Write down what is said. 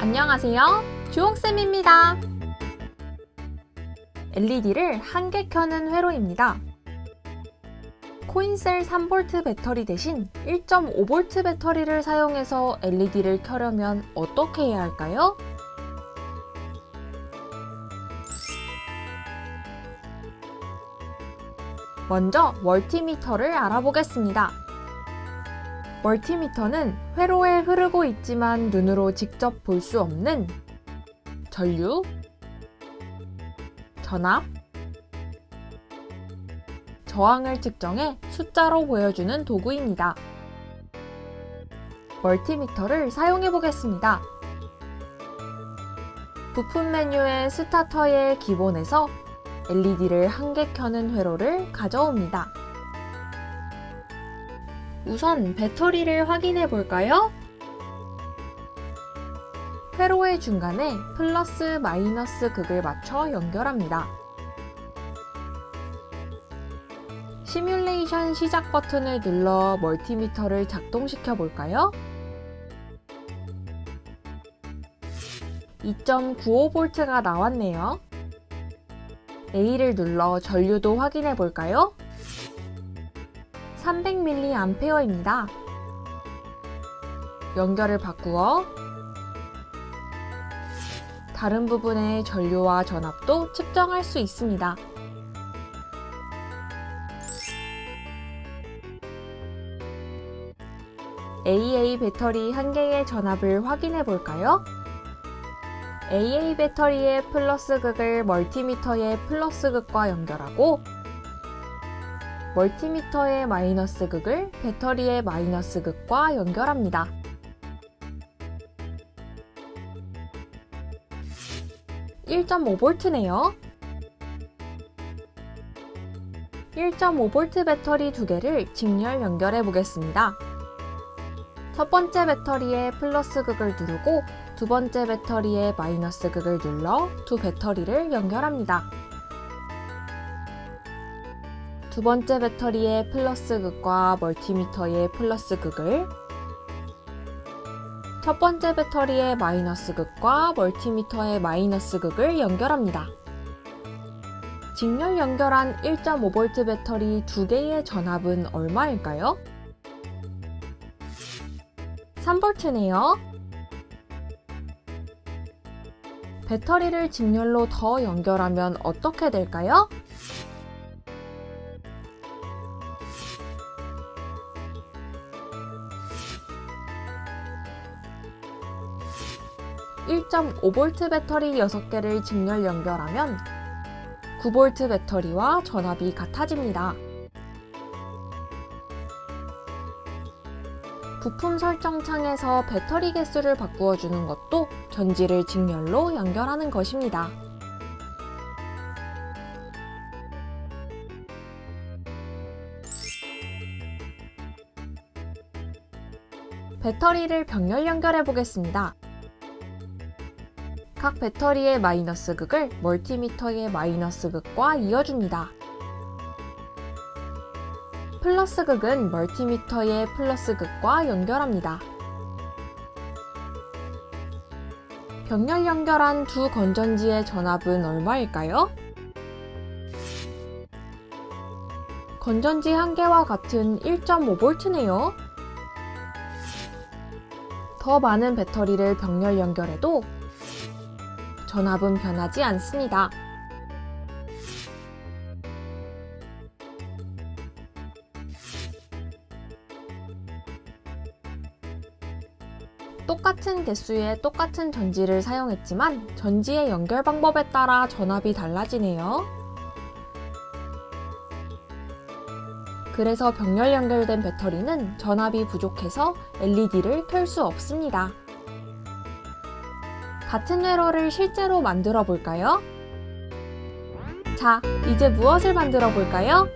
안녕하세요. 주홍쌤입니다. LED를 한 개 켜는 회로입니다. 코인셀 3V 배터리 대신 1.5V 배터리를 사용해서 LED를 켜려면 어떻게 해야 할까요? 먼저 멀티미터를 알아보겠습니다. 멀티미터는 회로에 흐르고 있지만 눈으로 직접 볼 수 없는 전류, 전압, 저항을 측정해 숫자로 보여주는 도구입니다. 멀티미터를 사용해 보겠습니다. 부품 메뉴의 스타터의 기본에서 LED를 한 개 켜는 회로를 가져옵니다. 우선 배터리를 확인해 볼까요? 회로의 중간에 플러스 마이너스 극을 맞춰 연결합니다. 시뮬레이션 시작 버튼을 눌러 멀티미터를 작동시켜 볼까요? 2.95V가 나왔네요. A를 눌러 전류도 확인해 볼까요? 300mA입니다. 연결을 바꾸어 다른 부분의 전류와 전압도 측정할 수 있습니다. AA 배터리 한 개의 전압을 확인해 볼까요? AA 배터리의 플러스 극을 멀티미터의 플러스 극과 연결하고 멀티미터의 마이너스 극을 배터리의 마이너스 극과 연결합니다. (1.5V네요) 1.5V 배터리 두 개를 직렬 연결해 보겠습니다. 첫 번째 배터리의 플러스 극을 누르고 두 번째 배터리의 마이너스 극을 눌러 두 배터리를 연결합니다. 두 번째 배터리의 플러스 극과 멀티미터의 플러스 극을 첫 번째 배터리의 마이너스 극과 멀티미터의 마이너스 극을 연결합니다. 직렬 연결한 1.5V 배터리 두 개의 전압은 얼마일까요? 3V네요. 배터리를 직렬로 더 연결하면 어떻게 될까요? (1.5V) 배터리 6개를 직렬 연결하면 9V 배터리와 전압이 같아집니다. 부품 설정 창에서 배터리 개수를 바꾸어 주는 것도 전지를 직렬로 연결하는 것입니다. 배터리를 병렬 연결해 보겠습니다. 각 배터리의 마이너스 극을 멀티미터의 마이너스 극과 이어줍니다. 플러스 극은 멀티미터의 플러스 극과 연결합니다. 병렬 연결한 두 건전지의 전압은 얼마일까요? 건전지 한 개와 같은 1.5V네요. 더 많은 배터리를 병렬 연결해도 전압은 변하지 않습니다. 똑같은 개수의 똑같은 전지를 사용했지만 전지의 연결 방법에 따라 전압이 달라지네요. 그래서 병렬 연결된 배터리는 전압이 부족해서 LED를 켤 수 없습니다. 같은 회로를 실제로 만들어 볼까요? 자, 이제 무엇을 만들어 볼까요?